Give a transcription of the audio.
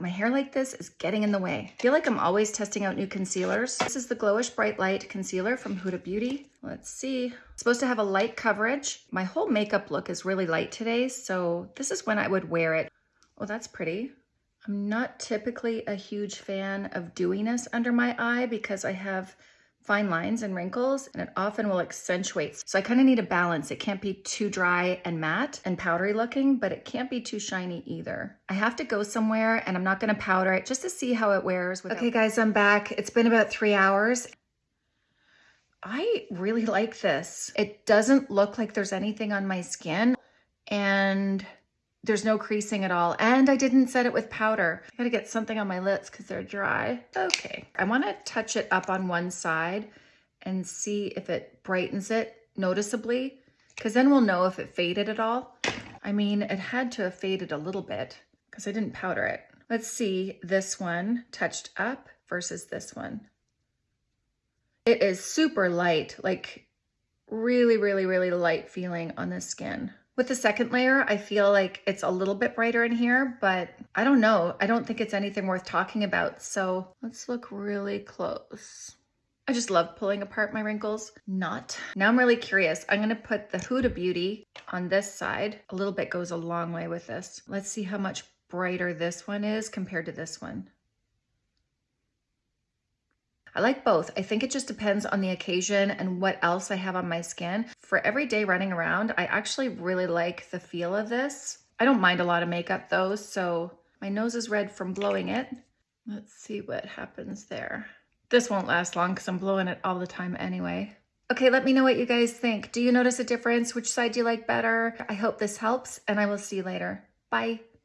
My hair like this is getting in the way. I feel like I'm always testing out new concealers. This is the Glowish Bright Light Concealer from Huda Beauty. Let's see. It's supposed to have a light coverage. My whole makeup look is really light today, so this is when I would wear it. Oh, that's pretty. I'm not typically a huge fan of dewiness under my eye because I have fine lines and wrinkles and it often will accentuate. So I kind of need a balance. It can't be too dry and matte and powdery looking, but it can't be too shiny either. I have to go somewhere and I'm not gonna powder it just to see how it wears. Without... Okay guys, I'm back. It's been about three hours. I really like this. It doesn't look like there's anything on my skin and there's no creasing at all. And I didn't set it with powder. I gotta get something on my lips because they're dry. Okay, I wanna touch it up on one side and see if it brightens it noticeably because then we'll know if it faded at all. I mean, it had to have faded a little bit because I didn't powder it. Let's see this one touched up versus this one. It is super light, like really, really, really light feeling on the skin. With the second layer, I feel like it's a little bit brighter in here, but I don't know. I don't think it's anything worth talking about. So let's look really close. I just love pulling apart my wrinkles. Not. Now I'm really curious. I'm gonna put the Huda Beauty on this side. A little bit goes a long way with this. Let's see how much brighter this one is compared to this one. I like both. I think it just depends on the occasion and what else I have on my skin. For every day running around, I actually really like the feel of this. I don't mind a lot of makeup though, so my nose is red from blowing it. Let's see what happens there. This won't last long because I'm blowing it all the time anyway. Okay, let me know what you guys think. Do you notice a difference? Which side do you like better? I hope this helps and I will see you later. Bye.